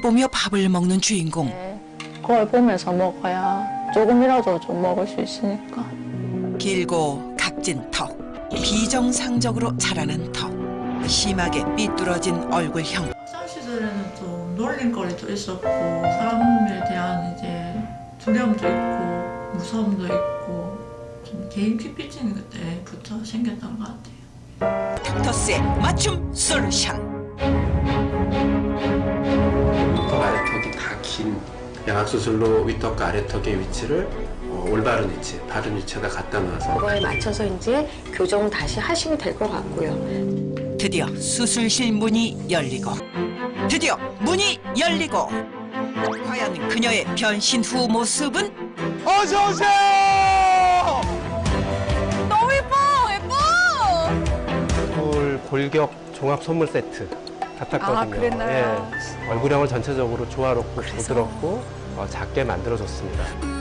보며 밥을 먹는 주인공. 그걸 보면서 먹어야 조금이라도 좀 먹을 수 있으니까. 길고 각진 턱, 비정상적으로 자라는 턱, 심하게 삐뚤어진 얼굴형. 학창 시절에는 좀 놀림거리도 있었고 사람에 대한 이제 두려움도 있고 무서움도 있고 좀 개인 피피증이 그때부터 생겼던 것 같아요. 닥터스의 맞춤 솔루션. 긴 양악수술로 윗턱과 아래턱의 위치를 어, 올바른 위치, 바른 위치에다 갖다 놔서. 그거에 맞춰서 이제 교정 다시 하시면 될 것 같고요. 드디어 수술실 문이 열리고 드디어 문이 열리고 과연 그녀의 변신 후 모습은? 어서 오세요. 얼굴 골격 종합 선물 세트 같았거든요. 아, 그랬나요? 예, 얼굴형을 전체적으로 조화롭고 부드럽고 어, 작게 만들어줬습니다.